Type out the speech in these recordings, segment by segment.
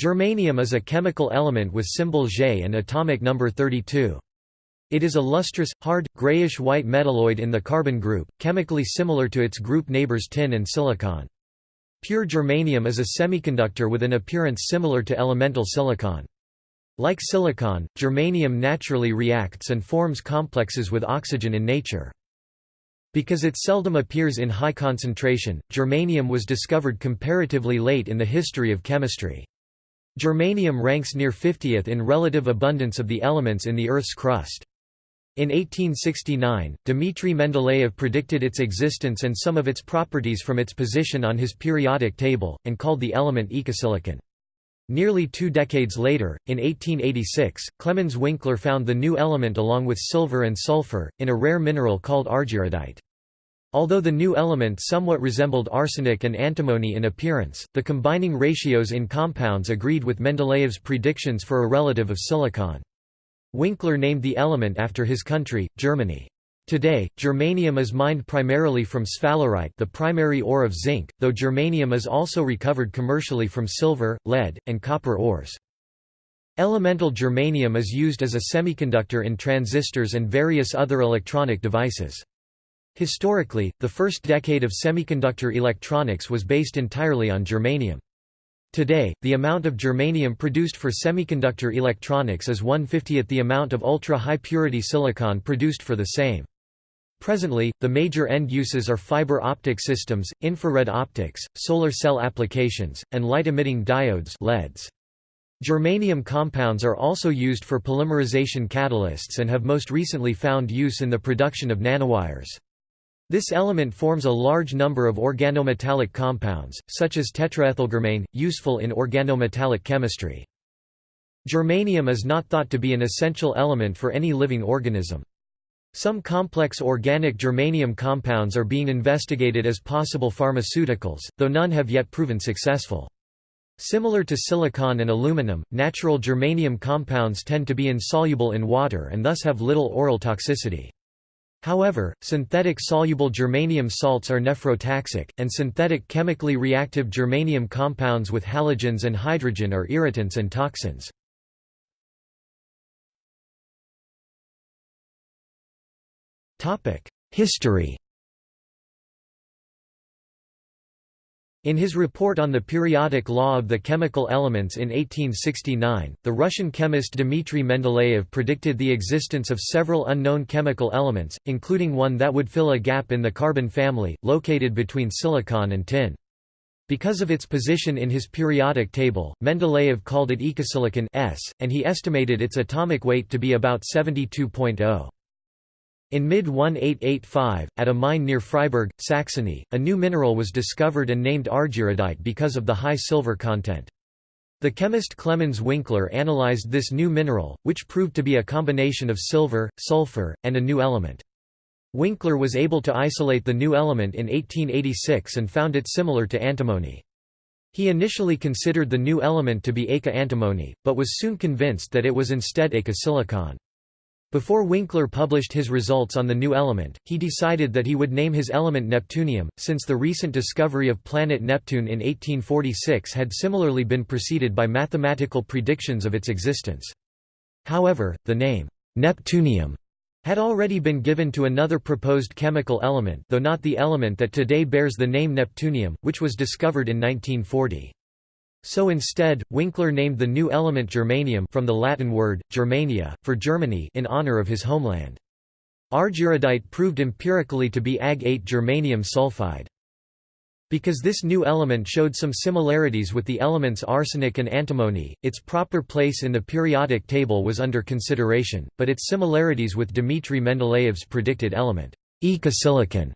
Germanium is a chemical element with symbol Ge and atomic number 32. It is a lustrous, hard, grayish-white metalloid in the carbon group, chemically similar to its group neighbors tin and silicon. Pure germanium is a semiconductor with an appearance similar to elemental silicon. Like silicon, germanium naturally reacts and forms complexes with oxygen in nature. Because it seldom appears in high concentration, germanium was discovered comparatively late in the history of chemistry. Germanium ranks near 50th in relative abundance of the elements in the Earth's crust. In 1869, Dmitry Mendeleev predicted its existence and some of its properties from its position on his periodic table, and called the element ekasilicon. Nearly two decades later, in 1886, Clemens Winkler found the new element along with silver and sulfur, in a rare mineral called argyrodite. Although the new element somewhat resembled arsenic and antimony in appearance, the combining ratios in compounds agreed with Mendeleev's predictions for a relative of silicon. Winkler named the element after his country, Germany. Today, germanium is mined primarily from sphalerite the primary ore of zinc, though germanium is also recovered commercially from silver, lead, and copper ores. Elemental germanium is used as a semiconductor in transistors and various other electronic devices. Historically, the first decade of semiconductor electronics was based entirely on germanium. Today, the amount of germanium produced for semiconductor electronics is one-fiftieth the amount of ultra-high-purity silicon produced for the same. Presently, the major end uses are fiber optic systems, infrared optics, solar cell applications, and light-emitting diodes LEDs. Germanium compounds are also used for polymerization catalysts and have most recently found use in the production of nanowires. This element forms a large number of organometallic compounds, such as tetraethylgermane, useful in organometallic chemistry. Germanium is not thought to be an essential element for any living organism. Some complex organic germanium compounds are being investigated as possible pharmaceuticals, though none have yet proven successful. Similar to silicon and aluminum, natural germanium compounds tend to be insoluble in water and thus have little oral toxicity. However, synthetic soluble germanium salts are nephrotoxic, and synthetic chemically reactive germanium compounds with halogens and hydrogen are irritants and toxins. History In his report on the periodic law of the chemical elements in 1869, the Russian chemist Dmitry Mendeleev predicted the existence of several unknown chemical elements, including one that would fill a gap in the carbon family, located between silicon and tin. Because of its position in his periodic table, Mendeleev called it ekasilicon S, and he estimated its atomic weight to be about 72.0. In mid-1885, at a mine near Freiburg, Saxony, a new mineral was discovered and named argyrodite because of the high silver content. The chemist Clemens Winkler analyzed this new mineral, which proved to be a combination of silver, sulfur, and a new element. Winkler was able to isolate the new element in 1886 and found it similar to antimony. He initially considered the new element to be eka antimony, but was soon convinced that it was instead eka silicon. Before Winkler published his results on the new element, he decided that he would name his element Neptunium, since the recent discovery of planet Neptune in 1846 had similarly been preceded by mathematical predictions of its existence. However, the name, Neptunium, had already been given to another proposed chemical element though not the element that today bears the name Neptunium, which was discovered in 1940. So instead, Winkler named the new element germanium from the Latin word, Germania, for Germany in honor of his homeland. Argyrodite proved empirically to be Ag-8 germanium sulfide. Because this new element showed some similarities with the elements arsenic and antimony, its proper place in the periodic table was under consideration, but its similarities with Dmitry Mendeleev's predicted element, ekasilicon,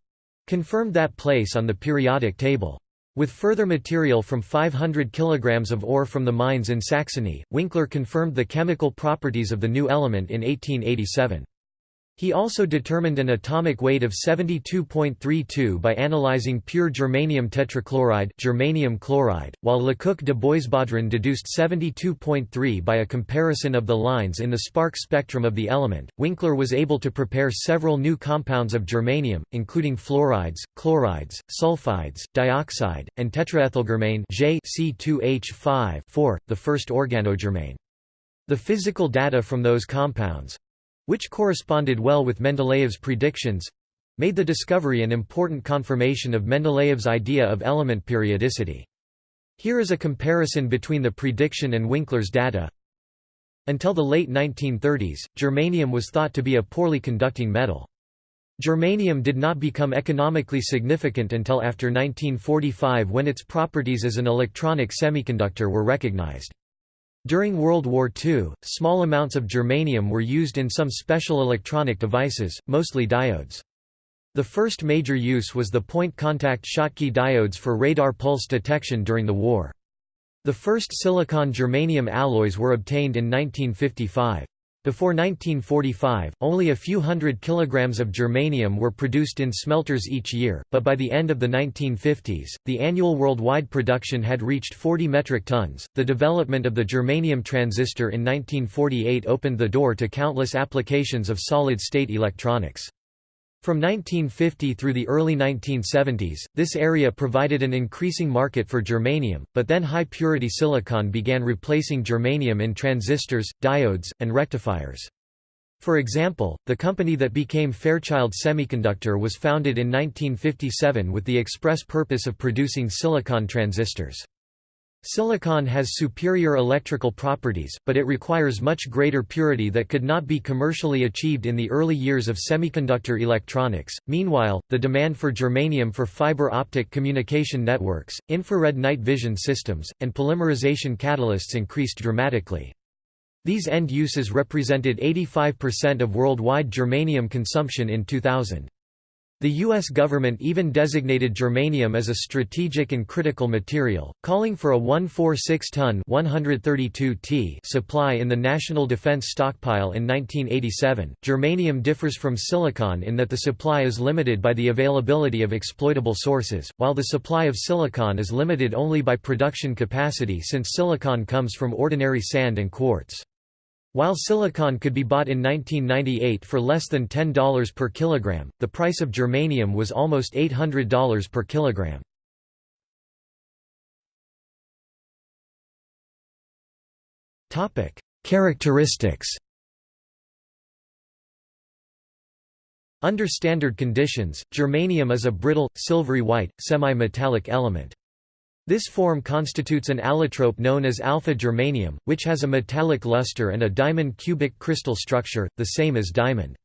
confirmed that place on the periodic table. With further material from 500 kg of ore from the mines in Saxony, Winkler confirmed the chemical properties of the new element in 1887. He also determined an atomic weight of 72.32 by analyzing pure germanium tetrachloride germanium chloride, while Lecoq de Boisbaudran deduced 72.3 by a comparison of the lines in the spark spectrum of the element. Winkler was able to prepare several new compounds of germanium, including fluorides, chlorides, sulfides, dioxide, and tetraethylgermane J C2H5 the first organogermane. The physical data from those compounds, which corresponded well with Mendeleev's predictions made the discovery an important confirmation of Mendeleev's idea of element periodicity. Here is a comparison between the prediction and Winkler's data. Until the late 1930s, germanium was thought to be a poorly conducting metal. Germanium did not become economically significant until after 1945 when its properties as an electronic semiconductor were recognized. During World War II, small amounts of germanium were used in some special electronic devices, mostly diodes. The first major use was the point-contact Schottky diodes for radar pulse detection during the war. The first silicon-germanium alloys were obtained in 1955. Before 1945, only a few hundred kilograms of germanium were produced in smelters each year, but by the end of the 1950s, the annual worldwide production had reached 40 metric tons. The development of the germanium transistor in 1948 opened the door to countless applications of solid state electronics. From 1950 through the early 1970s, this area provided an increasing market for germanium, but then high-purity silicon began replacing germanium in transistors, diodes, and rectifiers. For example, the company that became Fairchild Semiconductor was founded in 1957 with the express purpose of producing silicon transistors. Silicon has superior electrical properties, but it requires much greater purity that could not be commercially achieved in the early years of semiconductor electronics. Meanwhile, the demand for germanium for fiber optic communication networks, infrared night vision systems, and polymerization catalysts increased dramatically. These end uses represented 85% of worldwide germanium consumption in 2000. The U.S. government even designated germanium as a strategic and critical material, calling for a 146-ton supply in the National Defense Stockpile in 1987. Germanium differs from silicon in that the supply is limited by the availability of exploitable sources, while the supply of silicon is limited only by production capacity since silicon comes from ordinary sand and quartz. While silicon could be bought in 1998 for less than $10 per kilogram, the price of germanium was almost $800 per kilogram. Topic: Characteristics. Under standard conditions, germanium is a brittle, silvery white, semi-metallic element. This form constitutes an allotrope known as alpha germanium, which has a metallic luster and a diamond cubic crystal structure, the same as diamond.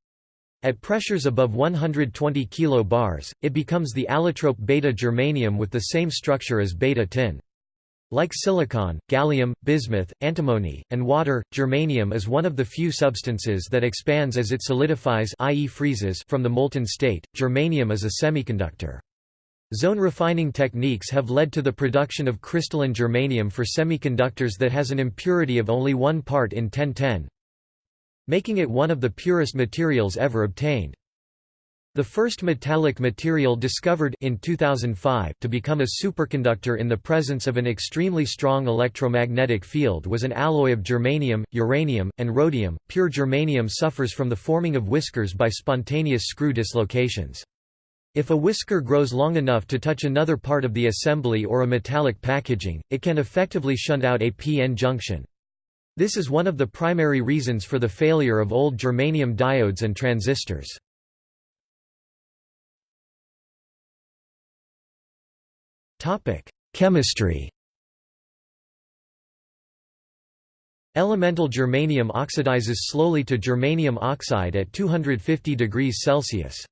At pressures above 120 kbars, it becomes the allotrope beta germanium with the same structure as beta tin. Like silicon, gallium, bismuth, antimony, and water, germanium is one of the few substances that expands as it solidifies i.e. freezes from the molten state. Germanium is a semiconductor. Zone refining techniques have led to the production of crystalline germanium for semiconductors that has an impurity of only one part in 1010, making it one of the purest materials ever obtained. The first metallic material discovered in 2005 to become a superconductor in the presence of an extremely strong electromagnetic field was an alloy of germanium, uranium, and rhodium. Pure germanium suffers from the forming of whiskers by spontaneous screw dislocations. If a whisker grows long enough to touch another part of the assembly or a metallic packaging, it can effectively shunt out a p-n junction. This is one of the primary reasons for the failure of old germanium diodes and transistors. Chemistry Elemental germanium oxidizes slowly to germanium oxide at 250 degrees Celsius.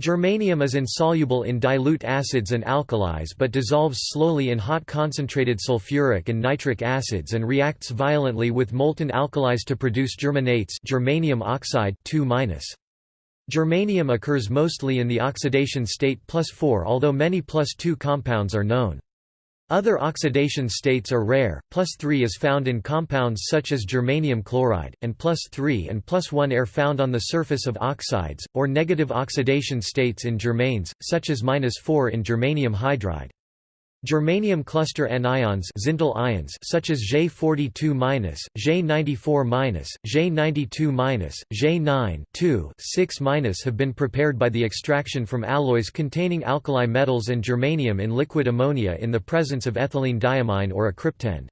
Germanium is insoluble in dilute acids and alkalis but dissolves slowly in hot concentrated sulfuric and nitric acids and reacts violently with molten alkalis to produce germanates germanium oxide 2 Germanium occurs mostly in the oxidation state plus 4 although many plus 2 compounds are known. Other oxidation states are rare, plus 3 is found in compounds such as germanium chloride, and plus 3 and plus 1 are found on the surface of oxides, or negative oxidation states in germanes, such as minus 4 in germanium hydride. Germanium cluster anions ions such as J42-, J94-, J92-, J9 6 have been prepared by the extraction from alloys containing alkali metals and germanium in liquid ammonia in the presence of ethylene diamine or a cryptand.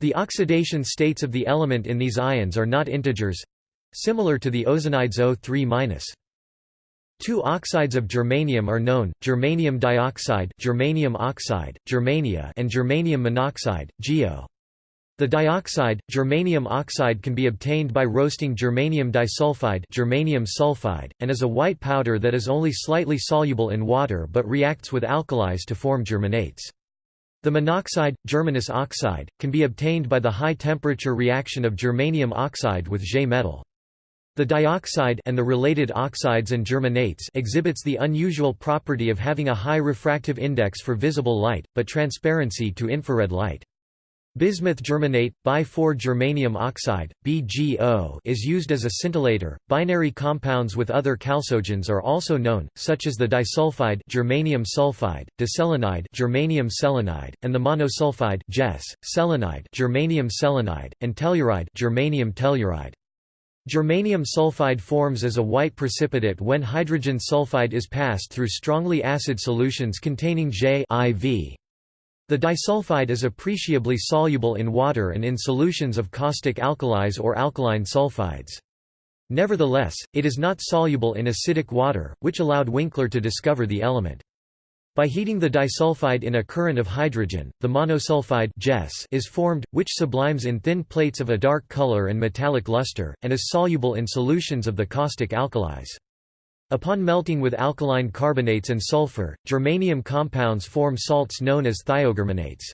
The oxidation states of the element in these ions are not integers—similar to the ozonides O3-. Two oxides of germanium are known, germanium dioxide germanium oxide, germania and germanium monoxide, GeO. The dioxide, germanium oxide can be obtained by roasting germanium disulfide germanium sulfide, and is a white powder that is only slightly soluble in water but reacts with alkalis to form germanates. The monoxide, germanous oxide, can be obtained by the high-temperature reaction of germanium oxide with Ge metal. The dioxide and the related oxides and germanates exhibits the unusual property of having a high refractive index for visible light, but transparency to infrared light. Bismuth germanate, bi-4-germanium oxide, BgO is used as a scintillator. Binary compounds with other chalcogens are also known, such as the disulfide germanium sulfide, diselenide germanium selenide, and the monosulfide Ges, selenide germanium selenide, and telluride germanium telluride. Germanium sulfide forms as a white precipitate when hydrogen sulfide is passed through strongly acid solutions containing J IV. The disulfide is appreciably soluble in water and in solutions of caustic alkalis or alkaline sulfides. Nevertheless, it is not soluble in acidic water, which allowed Winkler to discover the element. By heating the disulfide in a current of hydrogen, the monosulfide is formed, which sublimes in thin plates of a dark color and metallic luster, and is soluble in solutions of the caustic alkalis. Upon melting with alkaline carbonates and sulfur, germanium compounds form salts known as thiogermanates.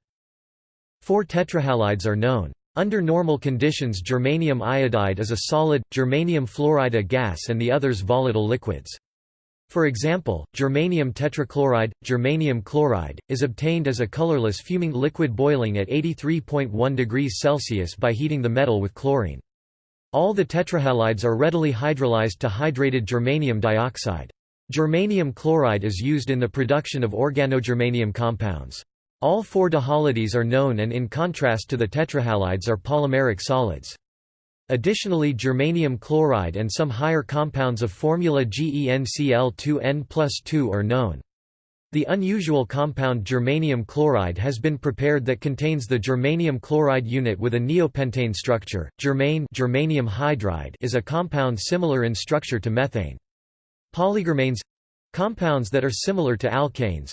Four tetrahalides are known. Under normal conditions germanium iodide is a solid, germanium fluoride a gas and the others volatile liquids. For example, germanium tetrachloride, germanium chloride, is obtained as a colorless fuming liquid boiling at 83.1 degrees Celsius by heating the metal with chlorine. All the tetrahalides are readily hydrolyzed to hydrated germanium dioxide. Germanium chloride is used in the production of organogermanium compounds. All four dihalides are known and in contrast to the tetrahalides are polymeric solids. Additionally germanium chloride and some higher compounds of formula GeNCl2n plus 2 are known. The unusual compound germanium chloride has been prepared that contains the germanium chloride unit with a neopentane structure. Germane germanium hydride is a compound similar in structure to methane. Polygermanes compounds that are similar to alkanes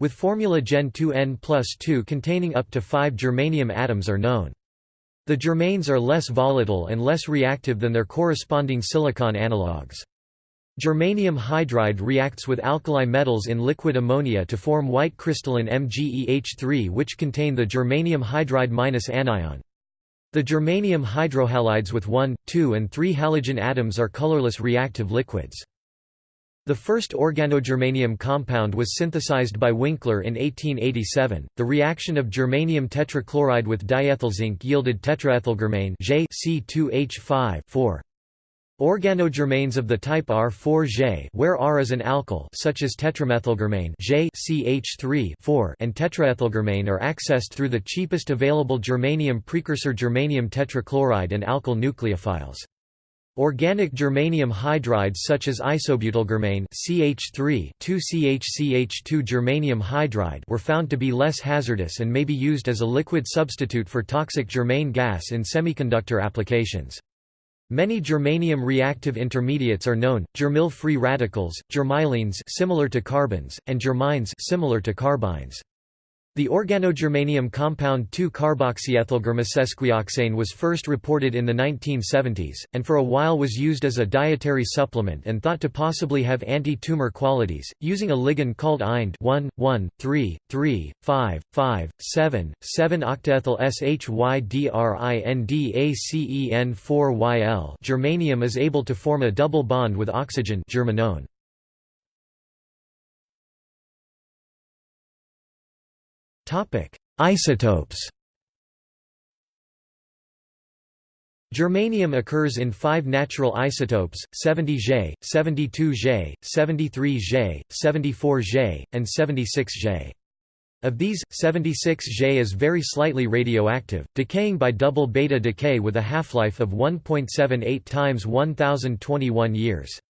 with formula Gen 2n plus 2 containing up to 5 germanium atoms are known. The germanes are less volatile and less reactive than their corresponding silicon analogues. Germanium hydride reacts with alkali metals in liquid ammonia to form white crystalline MgEH3 which contain the germanium hydride minus anion. The germanium hydrohalides with 1, 2 and 3 halogen atoms are colorless reactive liquids. The first organogermanium compound was synthesized by Winkler in 1887. The reaction of germanium tetrachloride with diethylzinc yielded tetraethylgermane C2H5 4. Organogermanes of the type R4J where R is an alkyl such as tetramethylgermane J CH3 4 and tetraethylgermane are accessed through the cheapest available germanium precursor germanium tetrachloride and alkyl nucleophiles. Organic germanium hydrides such as isobutylgermane CH3 2CHCH2 germanium hydride were found to be less hazardous and may be used as a liquid substitute for toxic germane gas in semiconductor applications. Many germanium reactive intermediates are known: germyl-free radicals, germylenes similar to carbenes, and germynes similar to carbynes. The organogermanium compound 2-carboxyethylgermasesquioxane was first reported in the 1970s, and for a while was used as a dietary supplement and thought to possibly have anti-tumor qualities, using a ligand called IND 1, 1, 3, 3, 5, 5, 7, 7 octaethyl SHYDRINDACEN4YL germanium is able to form a double bond with oxygen germanone. Isotopes Germanium occurs in five natural isotopes, 70 J, 72 J, 73 J, 74 J, and 76 J. Of these, 76 J is very slightly radioactive, decaying by double beta decay with a half-life of 1.78 times 1021 years.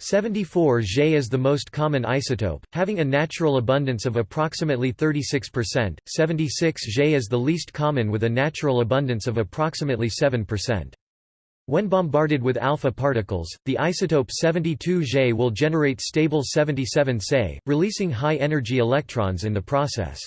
74 J is the most common isotope, having a natural abundance of approximately 36%, 76 J is the least common with a natural abundance of approximately 7%. When bombarded with alpha particles, the isotope 72 J will generate stable 77 Se, releasing high-energy electrons in the process.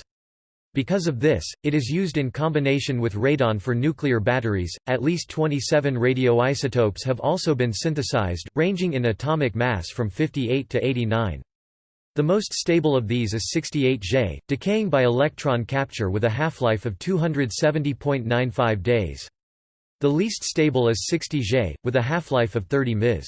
Because of this, it is used in combination with radon for nuclear batteries. At least 27 radioisotopes have also been synthesized, ranging in atomic mass from 58 to 89. The most stable of these is 68 J, decaying by electron capture with a half-life of 270.95 days. The least stable is 60 J, with a half-life of 30 ms.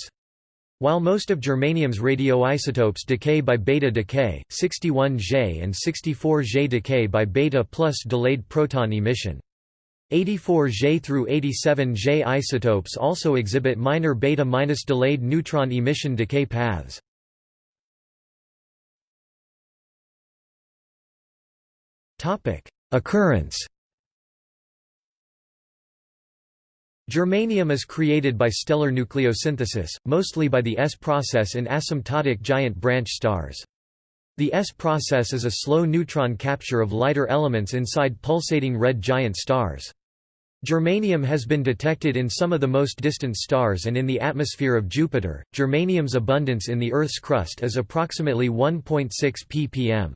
While most of germanium's radioisotopes decay by beta decay, 61J and 64J decay by beta plus delayed proton emission. 84J through 87J isotopes also exhibit minor beta minus delayed neutron emission decay paths. Occurrence Germanium is created by stellar nucleosynthesis, mostly by the S process in asymptotic giant branch stars. The S process is a slow neutron capture of lighter elements inside pulsating red giant stars. Germanium has been detected in some of the most distant stars and in the atmosphere of Jupiter. Germanium's abundance in the Earth's crust is approximately 1.6 ppm.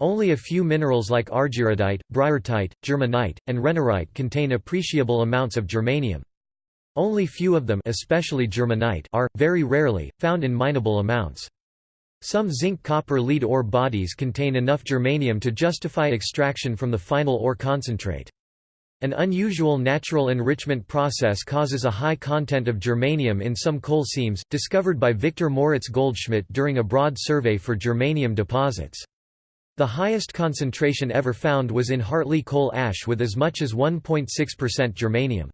Only a few minerals like argyrodite, briartite, germanite, and renierite contain appreciable amounts of germanium. Only few of them especially germanite are, very rarely, found in mineable amounts. Some zinc-copper-lead ore bodies contain enough germanium to justify extraction from the final ore concentrate. An unusual natural enrichment process causes a high content of germanium in some coal seams, discovered by Victor Moritz Goldschmidt during a broad survey for germanium deposits. The highest concentration ever found was in Hartley coal ash with as much as 1.6% germanium.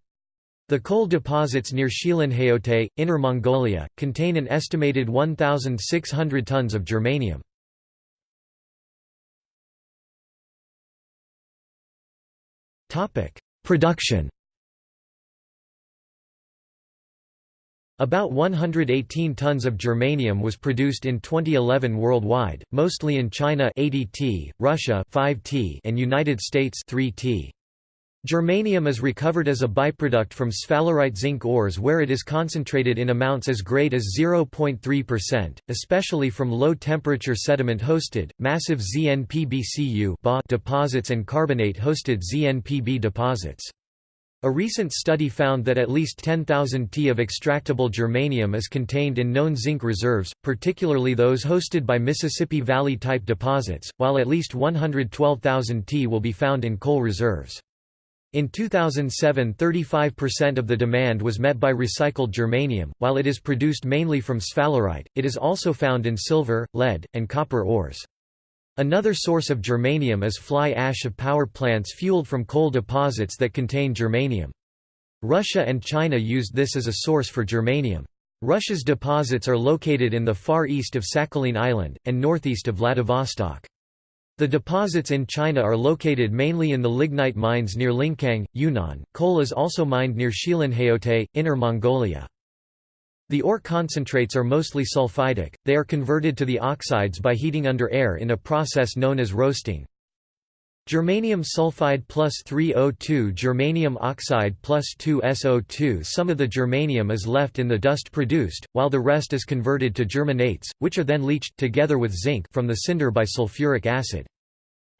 The coal deposits near Xilinhaote, Inner Mongolia, contain an estimated 1,600 tons of germanium. Production About 118 tons of germanium was produced in 2011 worldwide, mostly in China 80 t, Russia 5 t, and United States 3 t. Germanium is recovered as a byproduct from sphalerite zinc ores where it is concentrated in amounts as great as 0.3%, especially from low-temperature sediment-hosted, massive ZNPBCU deposits and carbonate-hosted ZNPB deposits. A recent study found that at least 10,000 T of extractable germanium is contained in known zinc reserves, particularly those hosted by Mississippi Valley-type deposits, while at least 112,000 T will be found in coal reserves. In 2007 35% of the demand was met by recycled germanium, while it is produced mainly from sphalerite, it is also found in silver, lead, and copper ores. Another source of germanium is fly ash of power plants fueled from coal deposits that contain germanium. Russia and China used this as a source for germanium. Russia's deposits are located in the far east of Sakhalin Island, and northeast of Vladivostok. The deposits in China are located mainly in the lignite mines near Lincang, Yunnan. Coal is also mined near Xilinhaote, Inner Mongolia. The ore concentrates are mostly sulfidic, they are converted to the oxides by heating under air in a process known as roasting. Germanium sulfide plus 3O2 Germanium oxide plus 2SO2 Some of the germanium is left in the dust produced, while the rest is converted to germanates, which are then leached together with zinc from the cinder by sulfuric acid.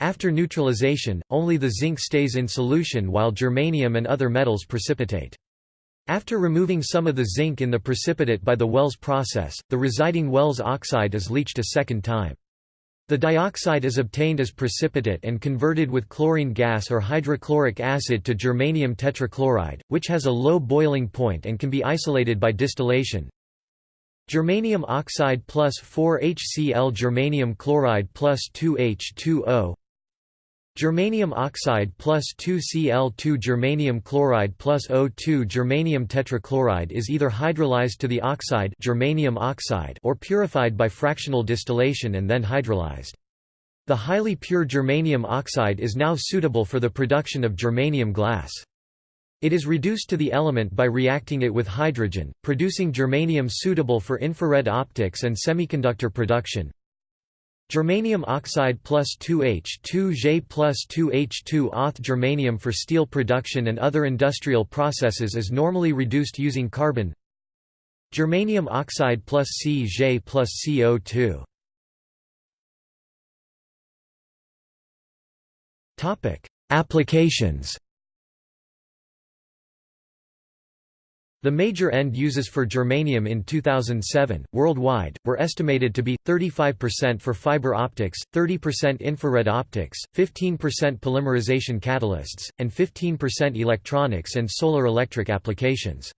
After neutralization, only the zinc stays in solution while germanium and other metals precipitate. After removing some of the zinc in the precipitate by the Waelz process, the residing Waelz oxide is leached a second time. The dioxide is obtained as precipitate and converted with chlorine gas or hydrochloric acid to germanium tetrachloride, which has a low boiling point and can be isolated by distillation. Germanium oxide plus 4HCl germanium chloride plus 2H2O Germanium oxide plus 2Cl2 germanium chloride plus O2 germanium tetrachloride is either hydrolyzed to the oxide, germanium oxide or purified by fractional distillation and then hydrolyzed. The highly pure germanium oxide is now suitable for the production of germanium glass. It is reduced to the element by reacting it with hydrogen, producing germanium suitable for infrared optics and semiconductor production. Germanium oxide plus 2H2J plus 2H2 Auth germanium for steel production and other industrial processes is normally reduced using carbon. Germanium oxide plus CJ plus CO2 Applications The major end uses for germanium in 2007, worldwide, were estimated to be, 35% for fiber optics, 30% infrared optics, 15% polymerization catalysts, and 15% electronics and solar electric applications.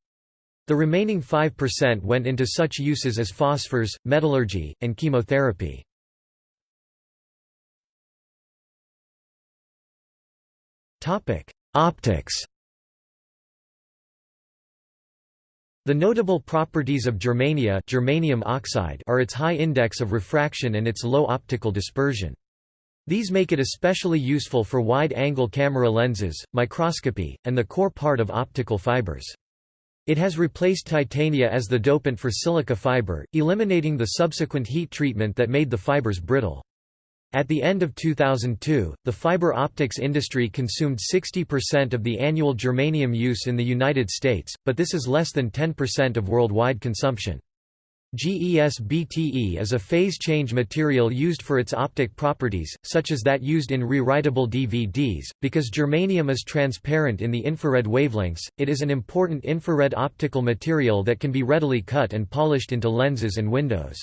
The remaining 5% went into such uses as phosphors, metallurgy, and chemotherapy. Optics The notable properties of germania germanium oxide are its high index of refraction and its low optical dispersion. These make it especially useful for wide-angle camera lenses, microscopy, and the core part of optical fibers. It has replaced titania as the dopant for silica fiber, eliminating the subsequent heat treatment that made the fibers brittle. At the end of 2002, the fiber optics industry consumed 60% of the annual germanium use in the United States, but this is less than 10% of worldwide consumption. GES-BTE is a phase-change material used for its optic properties, such as that used in rewritable DVDs. Because germanium is transparent in the infrared wavelengths, it is an important infrared optical material that can be readily cut and polished into lenses and windows.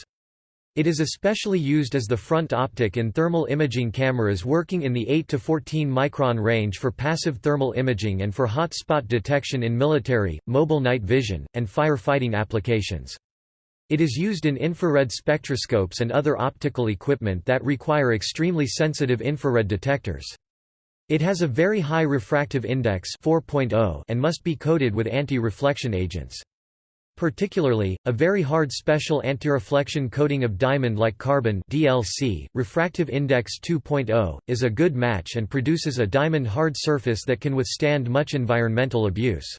It is especially used as the front optic in thermal imaging cameras working in the 8 to 14 micron range for passive thermal imaging and for hot spot detection in military, mobile night vision, and fire-fighting applications. It is used in infrared spectroscopes and other optical equipment that require extremely sensitive infrared detectors. It has a very high refractive index 4.0 and must be coated with anti-reflection agents. Particularly, a very hard special antireflection coating of diamond-like carbon DLC, refractive index 2.0, is a good match and produces a diamond-hard surface that can withstand much environmental abuse.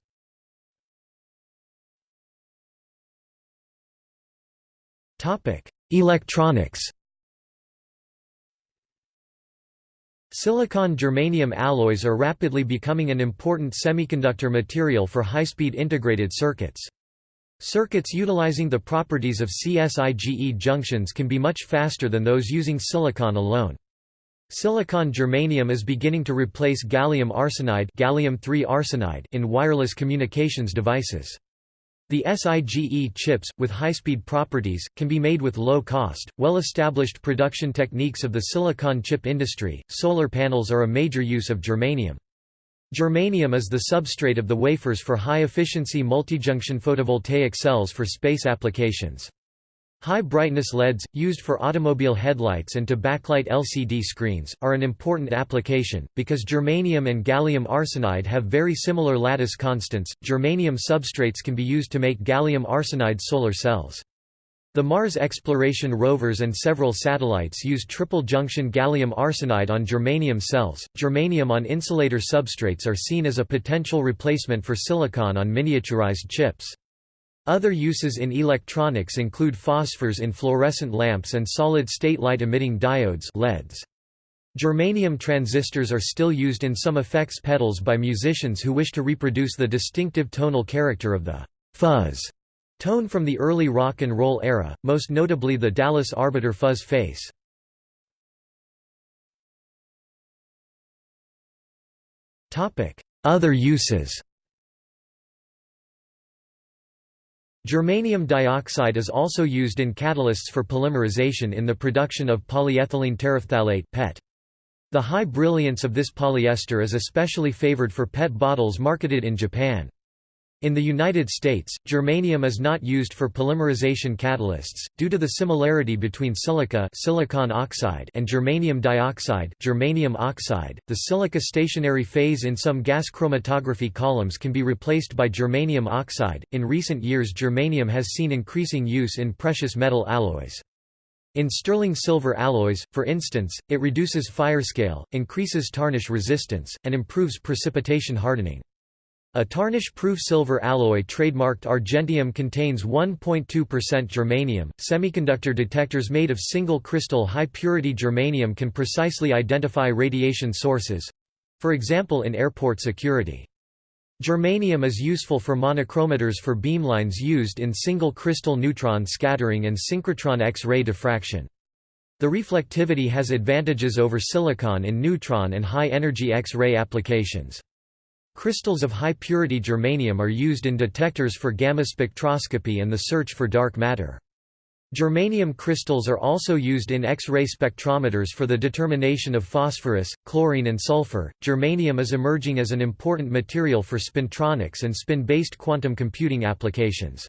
Electronics Silicon-germanium alloys are rapidly becoming an important semiconductor material for high-speed integrated circuits. Circuits utilizing the properties of CSIGE junctions can be much faster than those using silicon alone. Silicon germanium is beginning to replace gallium arsenide, gallium arsenide in wireless communications devices. The SIGE chips, with high-speed properties, can be made with low cost, well-established production techniques of the silicon chip industry. Solar panels are a major use of germanium. Germanium is the substrate of the wafers for high-efficiency multijunction photovoltaic cells for space applications. High-brightness LEDs, used for automobile headlights and to backlight LCD screens, are an important application. Because germanium and gallium arsenide have very similar lattice constants, germanium substrates can be used to make gallium arsenide solar cells. The Mars exploration rovers and several satellites use triple-junction gallium arsenide on germanium cells. Germanium on insulator substrates are seen as a potential replacement for silicon on miniaturized chips. Other uses in electronics include phosphors in fluorescent lamps and solid-state light-emitting diodes LEDs. Germanium transistors are still used in some effects pedals by musicians who wish to reproduce the distinctive tonal character of the fuzz Tone from the early rock and roll era, most notably the Dallas Arbiter fuzz face. Other uses Germanium dioxide is also used in catalysts for polymerization in the production of polyethylene terephthalate PET. The high brilliance of this polyester is especially favored for PET bottles marketed in Japan. In the United States, germanium is not used for polymerization catalysts, due to the similarity between silica silicon oxide and germanium dioxide germanium oxide. .The silica stationary phase in some gas chromatography columns can be replaced by germanium oxide. In recent years germanium has seen increasing use in precious metal alloys. In sterling silver alloys, for instance, it reduces firescale, increases tarnish resistance, and improves precipitation hardening. A tarnish-proof silver alloy trademarked Argentium contains 1.2% germanium. Semiconductor detectors made of single crystal high-purity germanium can precisely identify radiation sources for example in airport security. Germanium is useful for monochromators for beamlines used in single crystal neutron scattering and synchrotron X-ray diffraction. The reflectivity has advantages over silicon in neutron and high-energy X-ray applications. Crystals of high-purity germanium are used in detectors for gamma spectroscopy and the search for dark matter. Germanium crystals are also used in X-ray spectrometers for the determination of phosphorus, chlorine and sulfur. Germanium is emerging as an important material for spintronics and spin-based quantum computing applications.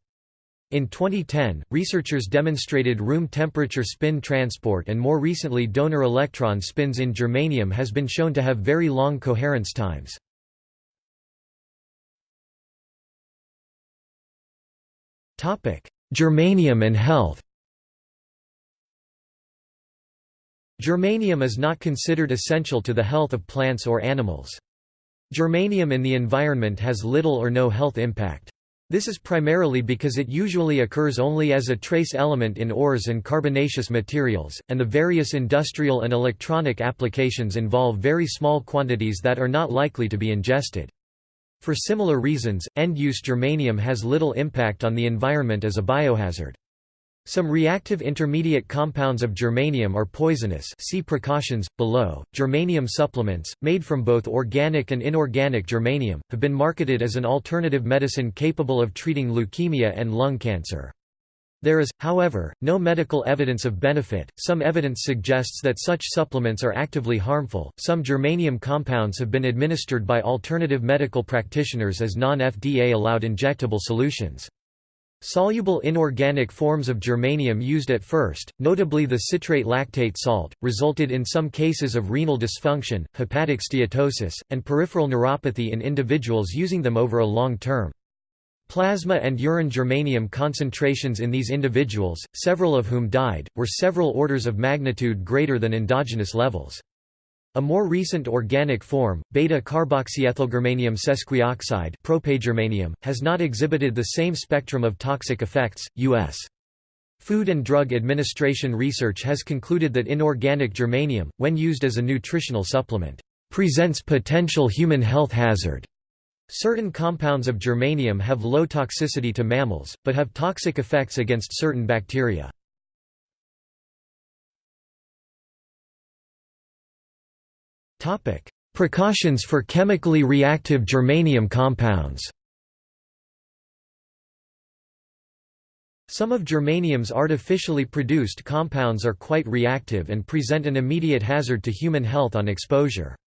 In 2010, researchers demonstrated room temperature spin transport and more recently donor electron spins in germanium has been shown to have very long coherence times. Germanium and health Germanium is not considered essential to the health of plants or animals. Germanium in the environment has little or no health impact. This is primarily because it usually occurs only as a trace element in ores and carbonaceous materials, and the various industrial and electronic applications involve very small quantities that are not likely to be ingested. For similar reasons, end-use germanium has little impact on the environment as a biohazard. Some reactive intermediate compounds of germanium are poisonous see precautions, below. Germanium supplements, made from both organic and inorganic germanium, have been marketed as an alternative medicine capable of treating leukemia and lung cancer. There is, however, no medical evidence of benefit. Some evidence suggests that such supplements are actively harmful. Some germanium compounds have been administered by alternative medical practitioners as non FDA allowed injectable solutions. Soluble inorganic forms of germanium used at first, notably the citrate lactate salt, resulted in some cases of renal dysfunction, hepatic steatosis, and peripheral neuropathy in individuals using them over a long term. Plasma and urine germanium concentrations in these individuals, several of whom died, were several orders of magnitude greater than endogenous levels. A more recent organic form, beta-carboxyethylgermanium sesquioxide propagermanium, has not exhibited the same spectrum of toxic effects. U.S. Food and Drug Administration research has concluded that inorganic germanium, when used as a nutritional supplement, presents potential human health hazard Certain compounds of germanium have low toxicity to mammals, but have toxic effects against certain bacteria. Precautions for chemically reactive germanium compounds Some of germanium's artificially produced compounds are quite reactive and present an immediate hazard to human health on exposure.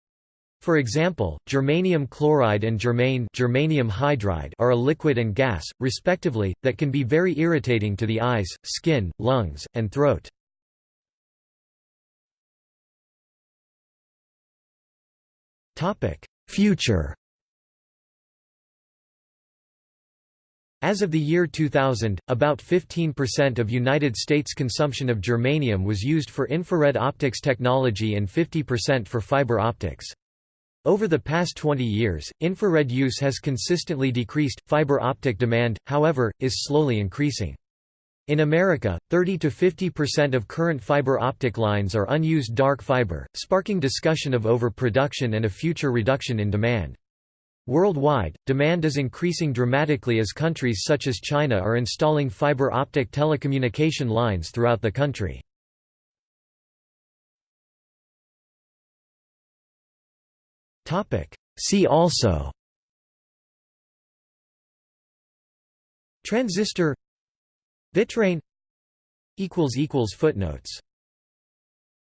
For example, germanium chloride and germane germanium hydride are a liquid and gas, respectively, that can be very irritating to the eyes, skin, lungs, and throat. Future As of the year 2000, about 15% of United States consumption of germanium was used for infrared optics technology and 50% for fiber optics. Over the past 20 years, infrared use has consistently decreased, fiber optic demand, however, is slowly increasing. In America, 30 to 50% of current fiber optic lines are unused dark fiber, sparking discussion of overproduction and a future reduction in demand. Worldwide, demand is increasing dramatically as countries such as China are installing fiber optic telecommunication lines throughout the country. See also Transistor Vitrane Footnotes